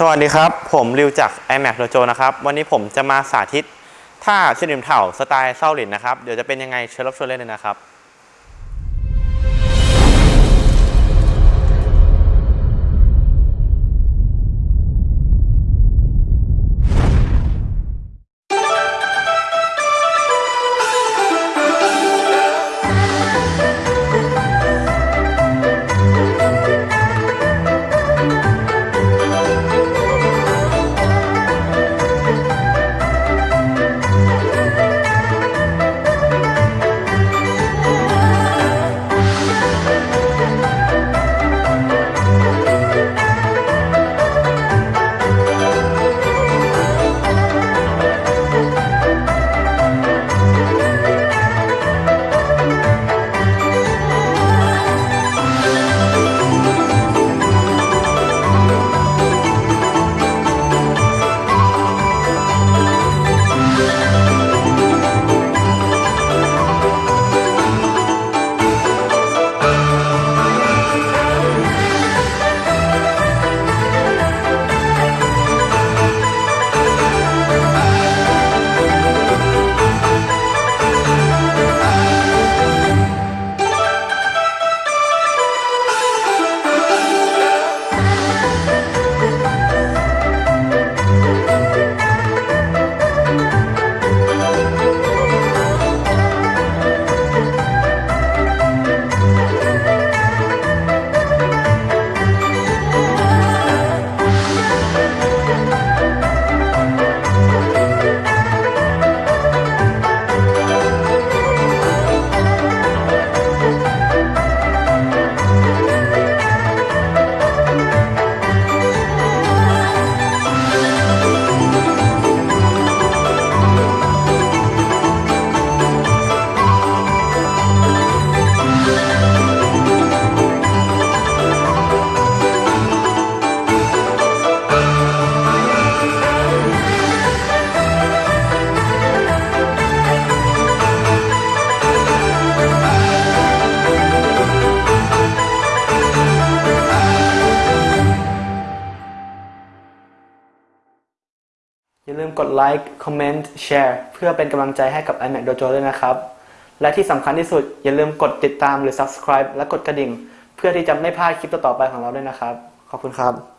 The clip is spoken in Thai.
สวัสดีครับ ผมริวจาก iMac Dojo นะครับ วันนี้ผมจะมาสาธิตท่าเชนิมเถ่าสไตล์เศร้าหลินนะครับ เดี๋ยวจะเป็นยังไงเชิญรับชมเล่นเลยนะครับ อย่าลืมกดไลค์คอมเมนต์แชร์เพื่อเป็นกำลังใจให้กับ iMac Dojo ด้วยนะครับ และที่สำคัญที่สุดอย่าลืมกดติดตามหรือ subscribe และกดกระดิ่ง เพื่อที่จะไม่พลาดคลิปต่อๆไปของเราด้วยนะครับ ขอบคุณครับ